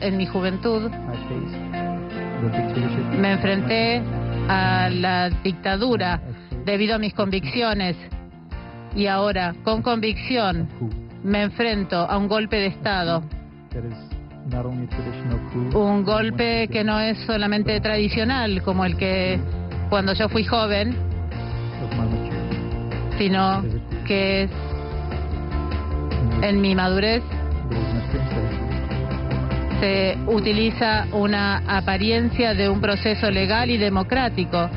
en mi juventud, me enfrenté a la dictadura debido a mis convicciones y ahora, con convicción, me enfrento a un golpe de Estado. Un golpe que no es solamente tradicional como el que cuando yo fui joven, sino que es en mi madurez se utiliza una apariencia de un proceso legal y democrático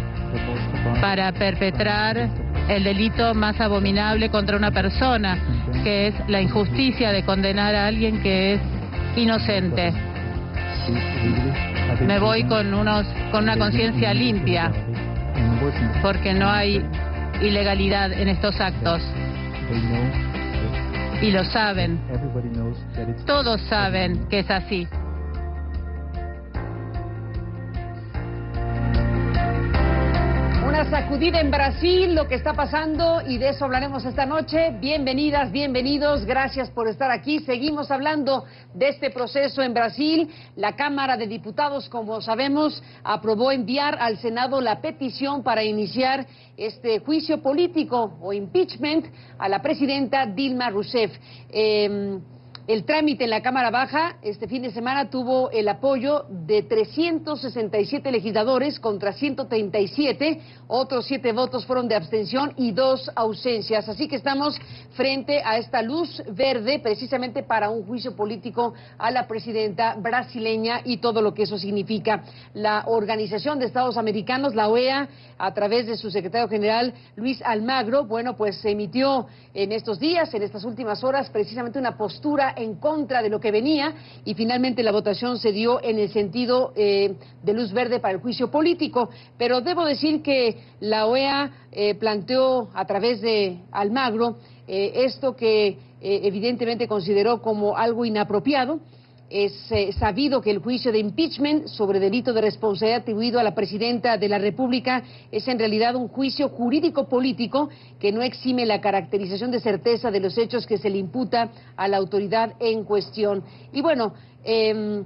para perpetrar el delito más abominable contra una persona, que es la injusticia de condenar a alguien que es inocente. Me voy con unos con una conciencia limpia, porque no hay ilegalidad en estos actos. Y lo saben. Todos saben que es así. Sacudida en Brasil, lo que está pasando y de eso hablaremos esta noche. Bienvenidas, bienvenidos, gracias por estar aquí. Seguimos hablando de este proceso en Brasil. La Cámara de Diputados, como sabemos, aprobó enviar al Senado la petición para iniciar este juicio político o impeachment a la presidenta Dilma Rousseff. Eh, el trámite en la Cámara Baja este fin de semana tuvo el apoyo de 367 legisladores contra 137, otros siete votos fueron de abstención y dos ausencias. Así que estamos frente a esta luz verde precisamente para un juicio político a la presidenta brasileña y todo lo que eso significa. La Organización de Estados Americanos, la OEA, a través de su secretario general Luis Almagro, bueno, pues emitió en estos días, en estas últimas horas, precisamente una postura en contra de lo que venía y finalmente la votación se dio en el sentido eh, de luz verde para el juicio político. Pero debo decir que la OEA eh, planteó a través de Almagro eh, esto que evidentemente consideró como algo inapropiado es eh, sabido que el juicio de impeachment sobre delito de responsabilidad atribuido a la presidenta de la República es en realidad un juicio jurídico-político que no exime la caracterización de certeza de los hechos que se le imputa a la autoridad en cuestión. Y bueno, eh,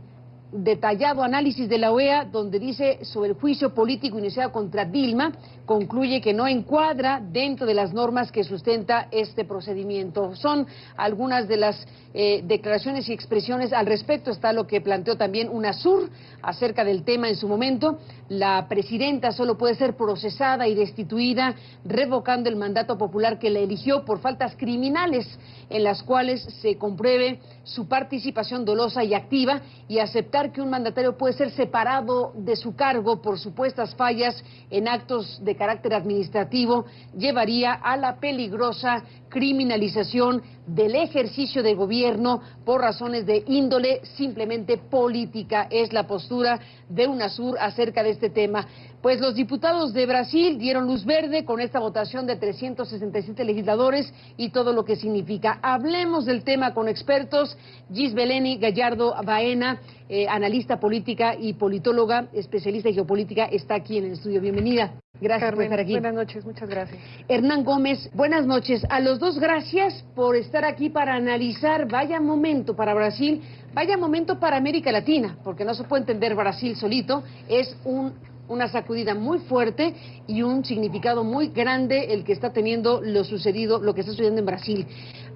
detallado análisis de la OEA donde dice sobre el juicio político iniciado contra Dilma, concluye que no encuadra dentro de las normas que sustenta este procedimiento. Son algunas de las eh, declaraciones y expresiones al respecto. Está lo que planteó también UNASUR acerca del tema en su momento. La presidenta solo puede ser procesada y destituida revocando el mandato popular que la eligió por faltas criminales en las cuales se compruebe su participación dolosa y activa y aceptar que un mandatario puede ser separado de su cargo por supuestas fallas en actos de carácter administrativo llevaría a la peligrosa criminalización del ejercicio de gobierno por razones de índole simplemente política. Es la postura de UNASUR acerca de este tema. Pues los diputados de Brasil dieron luz verde con esta votación de 367 legisladores y todo lo que significa. Hablemos del tema con expertos. Gis Beleni Gallardo Baena, eh, analista política y politóloga, especialista en geopolítica, está aquí en el estudio. Bienvenida. Gracias por estar aquí. Buenas noches, muchas gracias. Hernán Gómez, buenas noches. A los dos, gracias por estar aquí para analizar. Vaya momento para Brasil, vaya momento para América Latina, porque no se puede entender Brasil solito. Es un, una sacudida muy fuerte y un significado muy grande el que está teniendo lo sucedido, lo que está sucediendo en Brasil.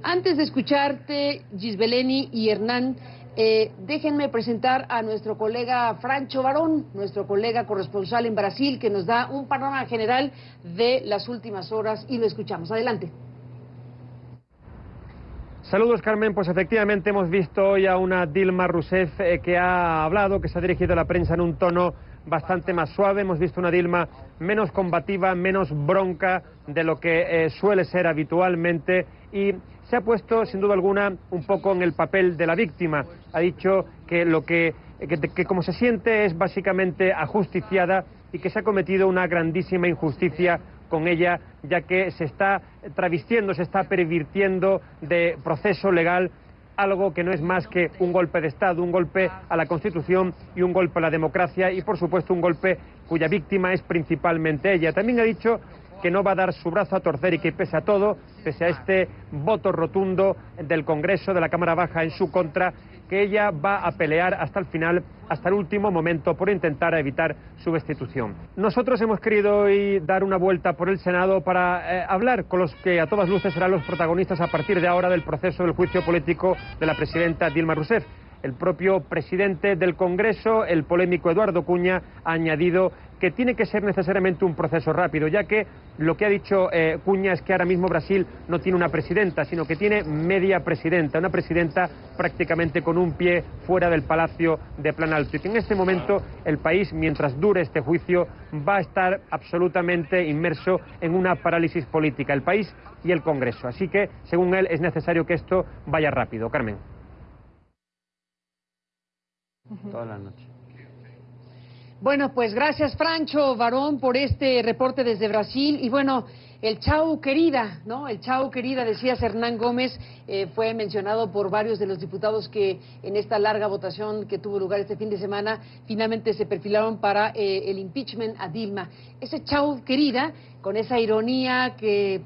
Antes de escucharte, Gisbeleni y Hernán, eh, déjenme presentar a nuestro colega Francho Barón, nuestro colega corresponsal en Brasil, que nos da un panorama general de las últimas horas y lo escuchamos. Adelante. Saludos, Carmen. Pues efectivamente hemos visto hoy a una Dilma Rousseff eh, que ha hablado, que se ha dirigido a la prensa en un tono bastante más suave. Hemos visto una Dilma menos combativa, menos bronca de lo que eh, suele ser habitualmente y se ha puesto, sin duda alguna, un poco en el papel de la víctima. Ha dicho que lo que, que, como se siente es básicamente ajusticiada y que se ha cometido una grandísima injusticia con ella, ya que se está travistiendo, se está pervirtiendo de proceso legal algo que no es más que un golpe de Estado, un golpe a la Constitución y un golpe a la democracia y, por supuesto, un golpe cuya víctima es principalmente ella. También ha dicho que no va a dar su brazo a torcer y que pese a todo, pese a este voto rotundo del Congreso, de la Cámara Baja en su contra, que ella va a pelear hasta el final, hasta el último momento, por intentar evitar su destitución. Nosotros hemos querido hoy dar una vuelta por el Senado para eh, hablar con los que a todas luces serán los protagonistas a partir de ahora del proceso del juicio político de la presidenta Dilma Rousseff. El propio presidente del Congreso, el polémico Eduardo Cuña, ha añadido que tiene que ser necesariamente un proceso rápido, ya que lo que ha dicho eh, Cuña es que ahora mismo Brasil no tiene una presidenta, sino que tiene media presidenta, una presidenta prácticamente con un pie fuera del Palacio de Planalto. Y que en este momento el país, mientras dure este juicio, va a estar absolutamente inmerso en una parálisis política, el país y el Congreso. Así que, según él, es necesario que esto vaya rápido. Carmen. Toda la noche. Bueno, pues gracias Francho Varón por este reporte desde Brasil. Y bueno, el chau querida, ¿no? El chau querida, decías Hernán Gómez, eh, fue mencionado por varios de los diputados que en esta larga votación que tuvo lugar este fin de semana, finalmente se perfilaron para eh, el impeachment a Dilma. Ese chau querida, con esa ironía que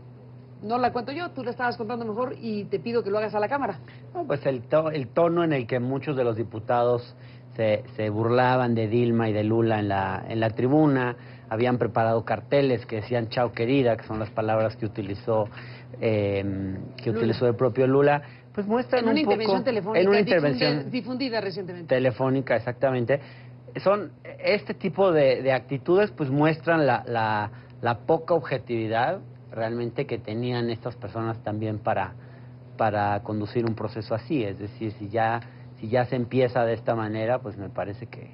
no la cuento yo, tú la estabas contando mejor y te pido que lo hagas a la Cámara. No, pues el, el tono en el que muchos de los diputados se, se, burlaban de Dilma y de Lula en la, en la tribuna, habían preparado carteles que decían chao querida, que son las palabras que utilizó, eh, que utilizó el propio Lula, pues muestran en una un intervención poco, telefónica en una intervención difundida recientemente. telefónica, exactamente. Son este tipo de, de actitudes, pues muestran la, la, la poca objetividad realmente que tenían estas personas también para, para conducir un proceso así. Es decir, si ya, si ya se empieza de esta manera, pues me parece que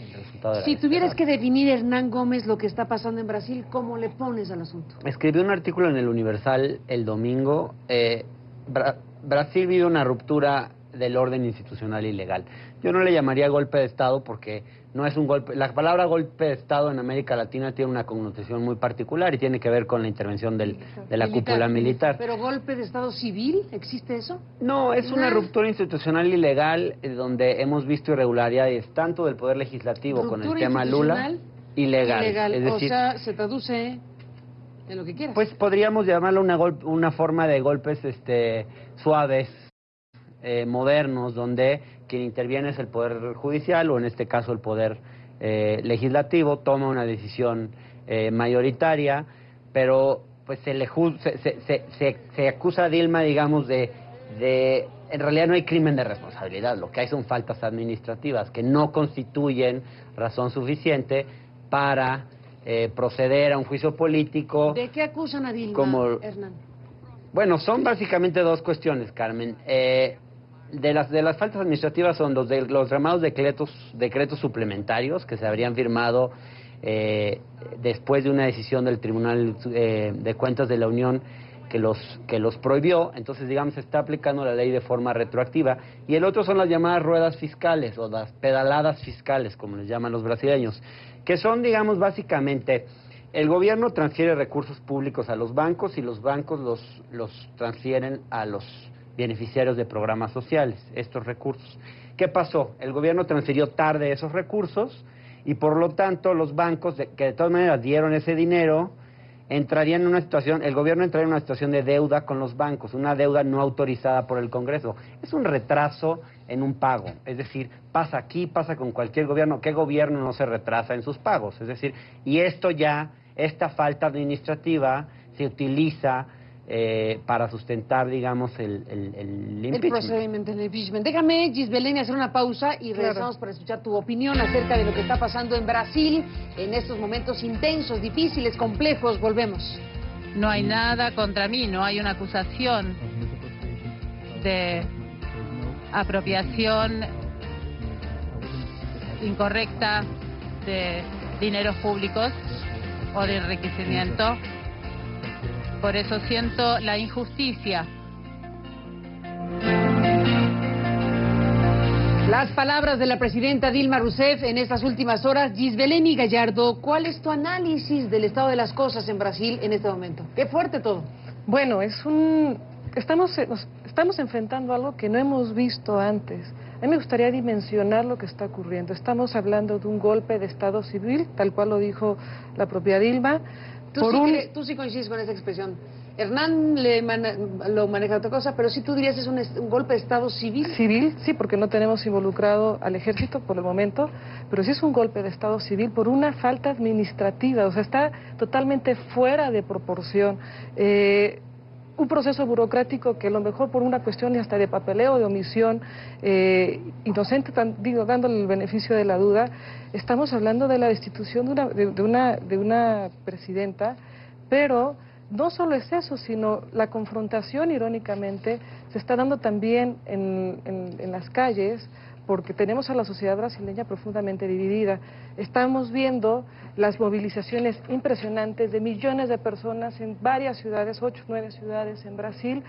el resultado era Si este. tuvieras que definir, Hernán Gómez, lo que está pasando en Brasil, ¿cómo le pones al asunto? Escribí un artículo en el Universal el domingo. Eh, Bra- Brasil vive una ruptura del orden institucional y legal. Yo no le llamaría golpe de Estado porque no es un golpe. La palabra golpe de Estado en América Latina tiene una connotación muy particular y tiene que ver con la intervención del- de la cúpula militar. ¿Pero golpe de Estado civil? ¿Existe eso? No, es una ruptura institucional y legal eh, donde hemos visto irregularidades tanto del Poder Legislativo con el tema Lula ilegal. Ilegal. Es O sea, se traduce en lo que quieras. Pues podríamos llamarlo una, una forma de golpes este, suaves, eh, modernos, donde quien interviene es el Poder Judicial o en este caso el Poder eh, Legislativo, toma una decisión eh, mayoritaria, pero pues se, le se, se, se, se- se acusa a Dilma, digamos, de, de... En realidad no hay crimen de responsabilidad, lo que hay son faltas administrativas que no constituyen razón suficiente para eh, proceder a un juicio político. ¿De qué acusan a Dilma, como- Hernán? Bueno, son básicamente dos cuestiones, Carmen. Eh, de las de las faltas administrativas son los de los llamados decretos decretos suplementarios que se habrían firmado eh, después de una decisión del Tribunal eh, de Cuentas de la Unión que los que los prohibió, entonces digamos se está aplicando la ley de forma retroactiva. Y el otro son las llamadas ruedas fiscales o las pedaladas fiscales como les llaman los brasileños, que son digamos básicamente el gobierno transfiere recursos públicos a los bancos y los bancos los, los transfieren a los beneficiarios de programas sociales, estos recursos. ¿Qué pasó? El gobierno transfirió tarde esos recursos y por lo tanto los bancos, que de todas maneras dieron ese dinero, entrarían en una situación, el gobierno entraría en una situación de deuda con los bancos, una deuda no autorizada por el Congreso. Es un retraso en un pago, es decir, pasa aquí, pasa con cualquier gobierno, ¿qué gobierno no se retrasa en sus pagos? Es decir, y esto ya, esta falta administrativa se utiliza eh, para sustentar, digamos, el, el, el El impeachment. procedimiento del impeachment. Déjame, Gisbeleni, hacer una pausa y regresamos para escuchar tu opinión acerca de lo que está pasando en Brasil en estos momentos intensos, difíciles, complejos. Volvemos. No hay nada contra mí, no hay una acusación de apropiación incorrecta de dineros públicos o de enriquecimiento. Por eso siento la injusticia. Las palabras de la presidenta Dilma Rousseff en estas últimas horas. Gisbeleni Gallardo, ¿cuál es tu análisis del estado de las cosas en Brasil en este momento? Qué fuerte todo. Bueno, es un estamos nos- estamos enfrentando algo que no hemos visto antes. A mí me gustaría dimensionar lo que está ocurriendo. Estamos hablando de un golpe de Estado civil, tal cual lo dijo la propia Dilma, ¿Tú, por sí, un tú sí coincides con esa expresión. Hernán le lo maneja otra cosa, pero sí tú dirías es un, un, golpe de Estado civil. Civil, sí, porque no tenemos involucrado al ejército por el momento, pero sí es un golpe de Estado civil por una falta administrativa, o sea, está totalmente fuera de proporción. Eh, un proceso burocrático que a lo mejor por una cuestión hasta de papeleo, de omisión, eh, inocente, digo, dándole el beneficio de la duda, estamos hablando de la destitución de una, de, una, de una presidenta, pero no solo es eso, sino la confrontación, irónicamente, se está dando también en, en las calles, porque tenemos a la sociedad brasileña profundamente dividida. Estamos viendo las movilizaciones impresionantes de millones de personas en varias ciudades, ocho, nueve ciudades en Brasil,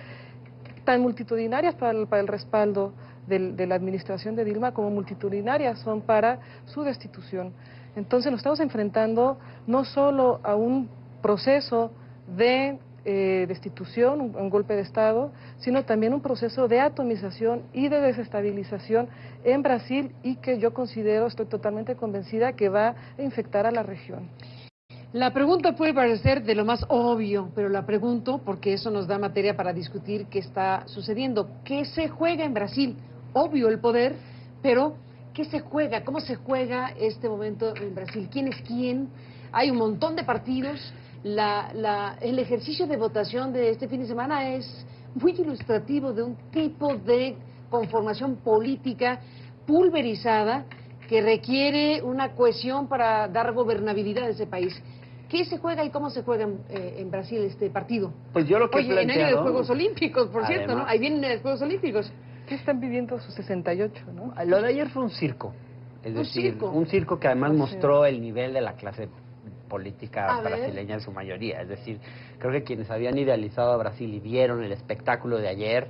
tan multitudinarias para el, respaldo de la administración de Dilma como multitudinarias son para su destitución. Entonces nos estamos enfrentando no solo a un proceso de eh, destitución, un, golpe de Estado, sino también un proceso de atomización y de desestabilización en Brasil y que yo considero, estoy totalmente convencida, que va a infectar a la región. La pregunta puede parecer de lo más obvio, pero la pregunto porque eso nos da materia para discutir qué está sucediendo. ¿Qué se juega en Brasil? Obvio el poder, pero ¿qué se juega? ¿Cómo se juega este momento en Brasil? ¿Quién es quién? Hay un montón de partidos la, el ejercicio de votación de este fin de semana es muy ilustrativo de un tipo de conformación política pulverizada que requiere una cohesión para dar gobernabilidad a ese país. ¿Qué se juega y cómo se juega en, eh, Brasil este partido? Pues yo lo que Oye, en año de Juegos Olímpicos, por cierto, ¿no? Ahí vienen los Juegos Olímpicos. ¿Qué están viviendo sus 68, no? Lo de ayer fue un circo. Es decir, un circo que además mostró el nivel de la clase política brasileña en su mayoría. Es decir, creo que quienes habían idealizado a Brasil y vieron el espectáculo de ayer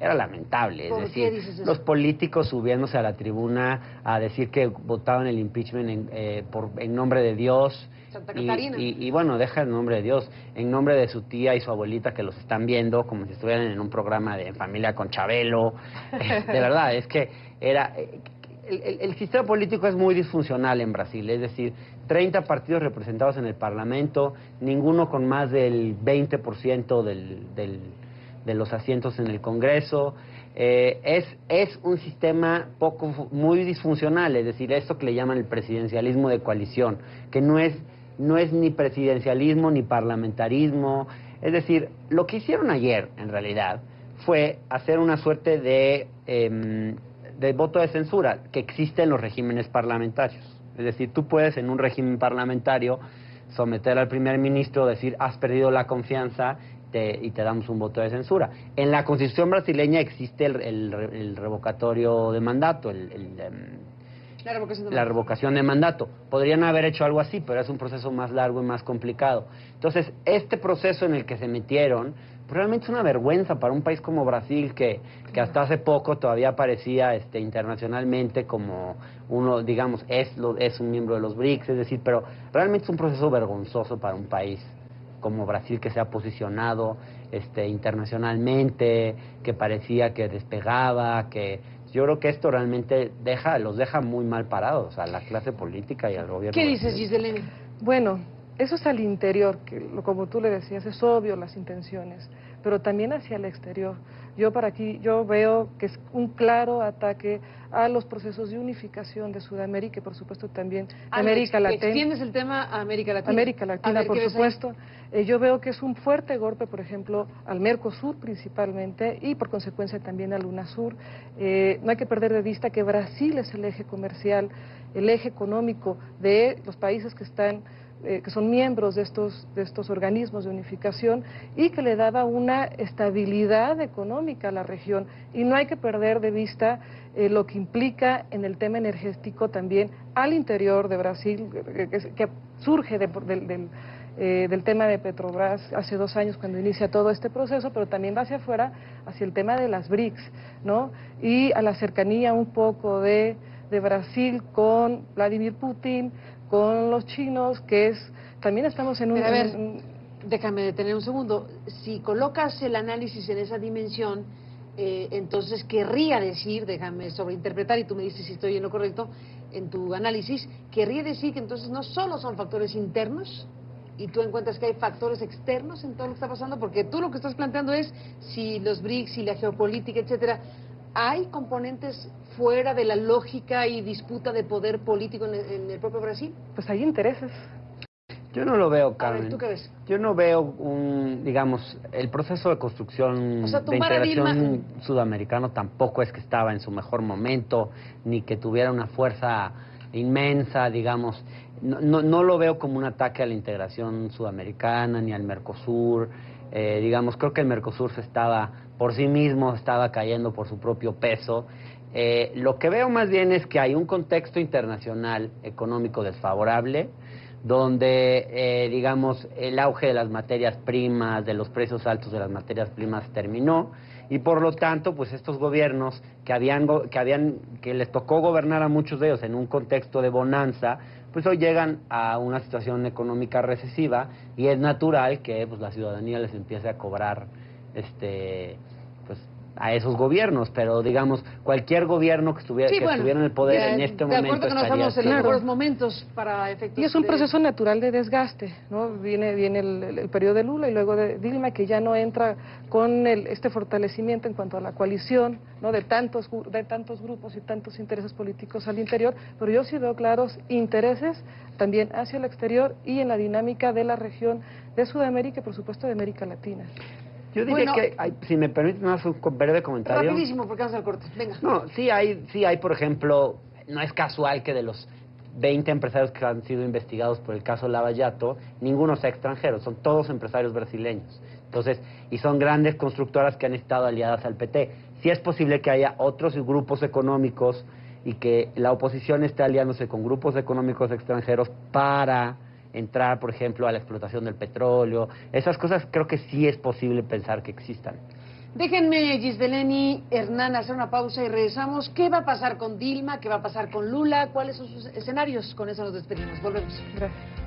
era lamentable. Es decir, los políticos subiéndose a la tribuna a decir que votaban el impeachment en, eh, por, en nombre de Dios. y, y, bueno, deja el nombre de Dios, en nombre de su tía y su abuelita que los están viendo como si estuvieran en un programa de familia con Chabelo. de verdad, es que era... El, sistema político es muy disfuncional en Brasil, es decir, 30 partidos representados en el Parlamento, ninguno con más del 20% del, de los asientos en el Congreso. Eh, es, un sistema poco, muy disfuncional, es decir, esto que le llaman el presidencialismo de coalición, que no es, no es ni presidencialismo ni parlamentarismo. Es decir, lo que hicieron ayer, en realidad, fue hacer una suerte de em, de voto de censura que existe en los regímenes parlamentarios. Es decir, tú puedes en un régimen parlamentario someter al primer ministro, decir, has perdido la confianza y te damos un voto de censura. En la constitución brasileña existe el, revocatorio de mandato, el, em, la, revocación de la revocación de mandato. Podrían haber hecho algo así, pero es un proceso más largo y más complicado. Entonces, este proceso en el que se metieron realmente es una vergüenza para un país como Brasil que, que hasta hace poco todavía aparecía este, internacionalmente como uno, digamos, es, lo, es un miembro de los BRICS, es decir, pero realmente es un proceso vergonzoso para un país como Brasil que se ha posicionado este, internacionalmente, que parecía que despegaba, que yo creo que esto realmente deja, los deja muy mal parados a la clase política y al gobierno. ¿Qué dices, Giselle? Bueno, eso es al interior, que como tú le decías, es obvio las intenciones, pero también hacia el exterior. Yo para aquí, yo veo que es un claro ataque a los procesos de unificación de Sudamérica y por supuesto también América Latina. ¿Extiendes el tema a América Latina? América Latina, por supuesto. Eh, yo veo que es un fuerte golpe, por ejemplo, al Mercosur principalmente y por consecuencia también al UNASUR. Eh, no hay que perder de vista que Brasil es el eje comercial, el eje económico de los países que están eh, que son miembros de estos, de estos organismos de unificación y que le daba una estabilidad económica a la región. Y no hay que perder de vista eh, lo que implica en el tema energético también al interior de Brasil, que, surge del, eh, del tema de Petrobras hace dos años cuando inicia todo este proceso, pero también va hacia afuera, hacia el tema de las BRICS, ¿no? Y a la cercanía un poco de, de Brasil con Vladimir Putin, con los chinos, que es, también estamos en un... a ver, déjame detener un segundo. Si colocas el análisis en esa dimensión, eh, entonces querría decir, déjame sobreinterpretar y tú me dices si estoy en lo correcto en tu análisis, querría decir que entonces no solo son factores internos y tú encuentras que hay factores externos en todo lo que está pasando, porque tú lo que estás planteando es si los BRICS y la geopolítica, etcétera, ¿hay componentes fuera de la lógica y disputa de poder político en el, en el propio Brasil? Pues hay intereses. Yo no lo veo, A Carmen. ver, ¿tú qué ves? Yo no veo un, digamos, el proceso de construcción O sea, de integración sudamericano tampoco es que estaba en su mejor momento, ni que tuviera una fuerza inmensa, digamos. No, no, no lo veo como un ataque a la integración sudamericana ni al Mercosur. Eh, digamos, creo que el Mercosur se estaba, por sí mismo, estaba cayendo por su propio peso. Eh, lo que veo más bien es que hay un contexto internacional económico desfavorable, donde, eh, digamos, el auge de las materias primas, de los precios altos de las materias primas terminó y por lo tanto, pues estos gobiernos que habían, que habían, que les tocó gobernar a muchos de ellos en un contexto de bonanza, pues hoy llegan a una situación económica recesiva y es natural que pues la ciudadanía les empiece a cobrar, este, a esos gobiernos, pero digamos cualquier gobierno que estuviera, que estuviera en el poder de- en este de momento acuerdo que no estaría estamos en los mejores momentos para efectos Y es un de- proceso natural de desgaste, ¿no? Viene, viene el, el- el periodo de Lula y luego de Dilma, que ya no entra con el- este fortalecimiento en cuanto a la coalición, ¿no? De tantos, de tantos grupos y tantos intereses políticos al interior, pero yo sí veo claros intereses también hacia el exterior y en la dinámica de la región de Sudamérica y, por supuesto, de América Latina. Yo diría Bueno. que, hay- si me permite más un breve comentario. Rapidísimo, porque vamos al corte. Venga. No, sí hay, sí hay, por ejemplo, no es casual que de los 20 empresarios que han sido investigados por el caso Lavallato, ninguno sea extranjero, son todos empresarios brasileños. Entonces, y son grandes constructoras que han estado aliadas al PT. Sí es posible que haya otros grupos económicos y que la oposición esté aliándose con grupos económicos extranjeros para entrar, por ejemplo, a la explotación del petróleo. Esas cosas creo que sí es posible pensar que existan. Déjenme, Gisdeleni, Hernán, hacer una pausa y regresamos. ¿Qué va a pasar con Dilma? ¿Qué va a pasar con Lula? ¿Cuáles son sus escenarios? Con eso nos despedimos. Volvemos. Gracias.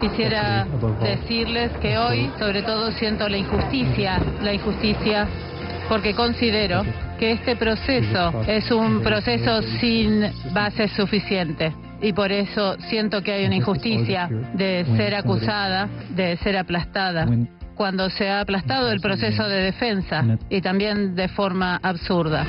Quisiera decirles que hoy, sobre todo, siento la injusticia, la injusticia, porque considero que este proceso es un proceso sin base suficiente. Y por eso siento que hay una injusticia de ser acusada, de ser aplastada, cuando se ha aplastado el proceso de defensa y también de forma absurda.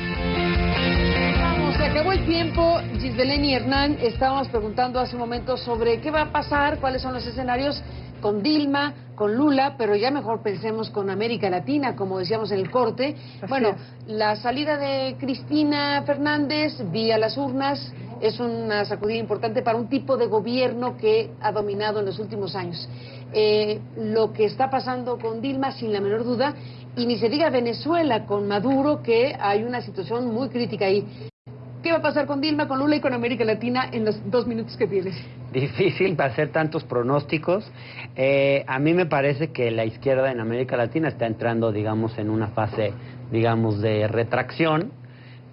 Se acabó el tiempo. Gisdeleni y Hernán, estábamos preguntando hace un momento sobre qué va a pasar, cuáles son los escenarios con Dilma, con Lula, pero ya mejor pensemos con América Latina, como decíamos en el corte. Así bueno, es. la salida de Cristina Fernández vía las urnas es una sacudida importante para un tipo de gobierno que ha dominado en los últimos años. Eh, lo que está pasando con Dilma, sin la menor duda, y ni se diga Venezuela con Maduro, que hay una situación muy crítica ahí. ¿Qué va a pasar con Dilma, con Lula y con América Latina en los dos minutos que tienes? Difícil hacer tantos pronósticos. Eh, a mí me parece que la izquierda en América Latina está entrando, digamos, en una fase, digamos, de retracción.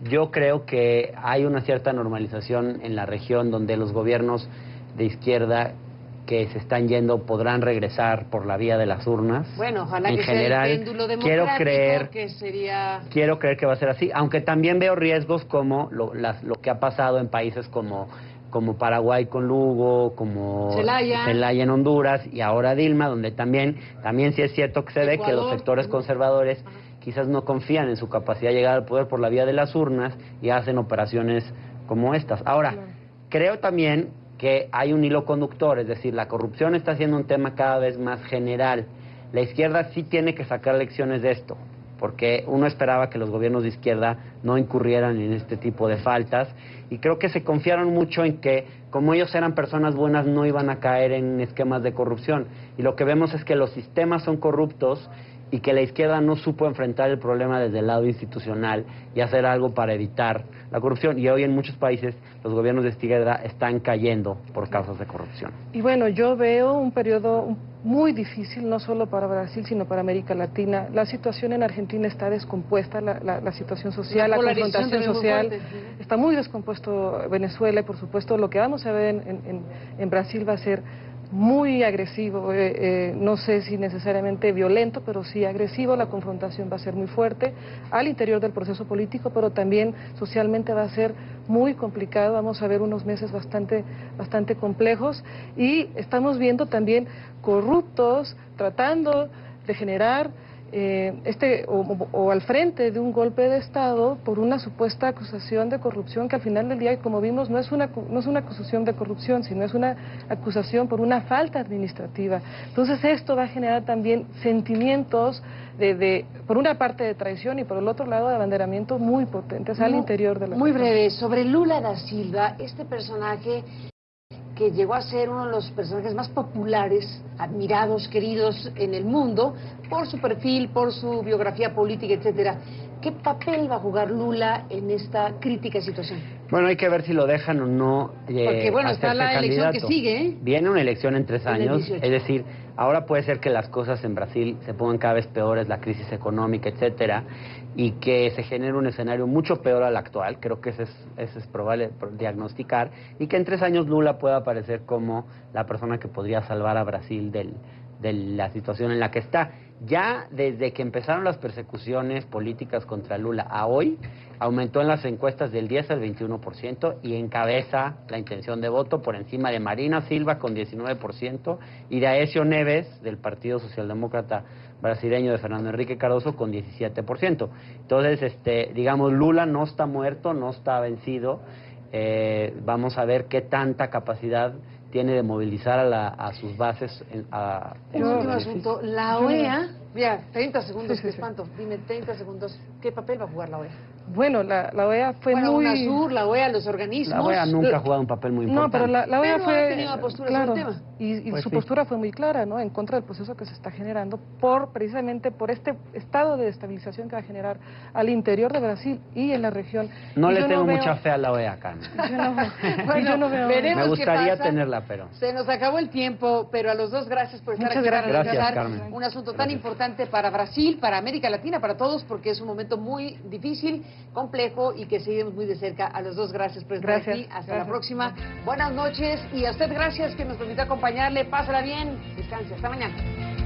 Yo creo que hay una cierta normalización en la región donde los gobiernos de izquierda que se están yendo podrán regresar por la vía de las urnas. Bueno, ojalá en que general, sea el péndulo quiero creer que sería... quiero creer que va a ser así, aunque también veo riesgos como lo, las- lo que ha pasado en países como, como Paraguay con Lugo, como Celaya. en Honduras y ahora Dilma, donde también, también sí es cierto que se ve que los sectores conservadores quizás no confían en su capacidad de llegar al poder por la vía de las urnas y hacen operaciones como estas. Ahora, creo también que hay un hilo conductor, es decir, la corrupción está siendo un tema cada vez más general. La izquierda sí tiene que sacar lecciones de esto, porque uno esperaba que los gobiernos de izquierda no incurrieran en este tipo de faltas y creo que se confiaron mucho en que como ellos eran personas buenas no iban a caer en esquemas de corrupción y lo que vemos es que los sistemas son corruptos y que la izquierda no supo enfrentar el problema desde el lado institucional y hacer algo para evitar la corrupción. Y hoy en muchos países los gobiernos de izquierda están cayendo por causas de corrupción. Y bueno, yo veo un periodo muy difícil, no solo para Brasil, sino para América Latina. La situación en Argentina está descompuesta, la, la- la situación social, La confrontación social. fuerte. Está muy descompuesto Venezuela y, por supuesto, lo que vamos a ver en, en- en Brasil va a ser muy agresivo, eh, eh, no sé si necesariamente violento, pero sí agresivo, la confrontación va a ser muy fuerte al interior del proceso político, pero también socialmente va a ser muy complicado, vamos a ver unos meses bastante, bastante complejos y estamos viendo también corruptos tratando de generar eh, este o, al frente de un golpe de Estado por una supuesta acusación de corrupción que al final del día, como vimos, no es una, no es una acusación de corrupción, sino es una acusación por una falta administrativa. Entonces esto va a generar también sentimientos de, de por una parte de traición y por el otro lado de abanderamiento muy potentes al interior de la Muy breve, sobre Lula da Silva, este personaje que llegó a ser uno de los personajes más populares, admirados, queridos en el mundo, por su perfil, por su biografía política, etcétera. ¿Qué papel va a jugar Lula en esta crítica situación? Bueno, hay que ver si lo dejan o no. Eh, Porque bueno, está la elección que sigue. ¿eh? Viene una elección en tres años, es decir, ahora puede ser que las cosas en Brasil se pongan cada vez peores, la crisis económica, etcétera, y que se genere un escenario mucho peor al actual, creo que ese es, ese es probable diagnosticar, y que en tres años Lula pueda aparecer como la persona que podría salvar a Brasil del, de la situación en la que está. Ya desde que empezaron las persecuciones políticas contra Lula a hoy, aumentó en las encuestas del 10 al 21% y encabeza la intención de voto por encima de Marina Silva con 19% y de Aesio Neves del Partido Socialdemócrata brasileño de Fernando Enrique Cardoso con 17%. Entonces, este, digamos, Lula no está muerto, no está vencido. Eh, vamos a ver qué tanta capacidad tiene de movilizar a, la, a sus bases. En, a, Un último asunto. La OEA, mira, 30 segundos, qué espanto. Dime, 30 segundos, ¿qué papel va a jugar la OEA? Bueno, la, la OEA fue bueno, muy... UNASUR, la OEA, los organismos... La OEA nunca ha jugado un papel muy importante. No, pero la, la OEA pero fue... Ha tenido postura claro, sobre el tema. Y, y Pues su sí. postura fue muy clara, ¿no? En contra del proceso que se está generando por, precisamente por este estado de estabilización que va a generar al interior de Brasil y en la región. No Y le tengo veo- mucha fe a la OEA, Carmen. Yo no, Bueno, y yo no veo... veremos Me gustaría qué tenerla, pero... Se nos acabó el tiempo, pero a los dos gracias por estar Muchas aquí para gracias. revisar Gracias, Carmen. un asunto tan importante para Brasil, para América Latina, para todos, porque es un momento muy difícil, complejo y que seguimos muy de cerca. A los dos gracias por estar Gracias. aquí. Hasta la Gracias. próxima. Buenas noches y a usted gracias que nos permitió acompañarle. Pásala bien. Descanse. Hasta mañana.